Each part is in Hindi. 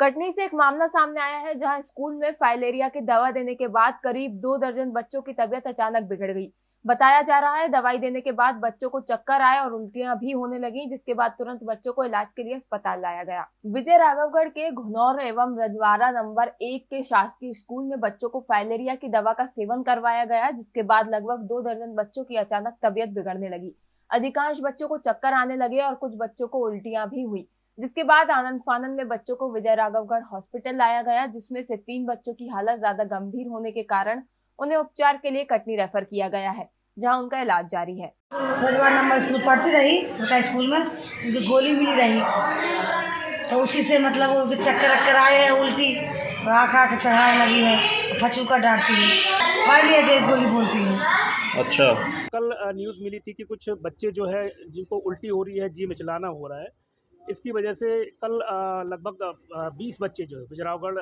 कटनी से एक मामला सामने आया है, जहाँ स्कूल में फाइलेरिया की दवा देने के बाद करीब दो दर्जन बच्चों की तबीयत अचानक बिगड़ गई। बताया जा रहा है, दवाई देने के बाद बच्चों को चक्कर आए और उल्टियाँ भी होने लगी, जिसके बाद तुरंत बच्चों को इलाज के लिए अस्पताल लाया गया। विजय राघवगढ़ के घुनौर एवं रजवाड़ा नंबर एक के शासकीय स्कूल में बच्चों को फाइलेरिया की दवा का सेवन करवाया गया, जिसके बाद लगभग दो दर्जन बच्चों की अचानक तबियत बिगड़ने लगी। अधिकांश बच्चों को चक्कर आने लगे और कुछ बच्चों को उल्टियाँ भी हुई। जिसके बाद आनंद फानंद में बच्चों को विजय राघवगढ़ हॉस्पिटल लाया गया जिसमें से तीन बच्चों की हालत ज़्यादा गंभीर होने के कारण उन्हें उपचार के लिए कटनी रेफर किया गया है जहाँ उनका इलाज जारी है। नंबर स्कूल पढ़ती रही सरकारी स्कूल में उनकी गोली मिली रही। तो उसी से मतलब वो चक्कर वक्कर आए हैं उल्टी आँख आँख चढ़ाने लगी है फचूका डांटती है। पढ़ लिया गोली बोलती है। अच्छा। कल न्यूज़ मिली थी कि कुछ बच्चे जो है जिनको उल्टी हो रही है जी मिचलाना हो रहा है इसकी वजह से कल लगभग बीस बच्चे जो है बिजरावगढ़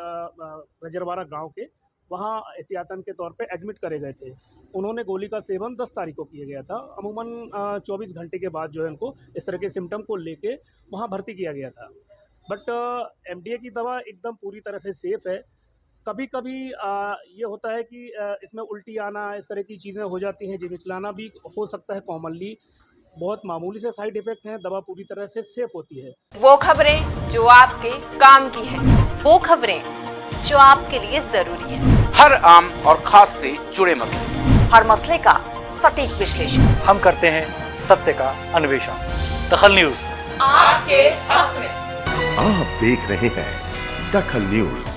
रजरवाड़ा गाँव के वहाँ एहतियातन के तौर पे एडमिट करे गए थे। उन्होंने गोली का सेवन 10 तारीख को किया गया था। अमूमन अ, 24 घंटे के बाद जो है उनको इस तरह के सिम्टम को लेके वहाँ भर्ती किया गया था। बट एमडीए की दवा एकदम पूरी तरह से सेफ़ है। कभी कभी ये होता है कि इसमें उल्टी आना इस तरह की चीज़ें हो जाती हैं जिमिचलाना भी हो सकता है कॉमनली बहुत मामूली से साइड इफ़ेक्ट हैं दवा पूरी तरह से सेफ़ होती है। वो खबरें जो आपके काम की है वो खबरें जो आपके लिए ज़रूरी है। हर आम और खास से जुड़े मसले। हर मसले का सटीक विश्लेषण। हम करते हैं सत्य का अन्वेषण। दखल न्यूज़। आपके हक में। आप देख रहे हैं दखल न्यूज़।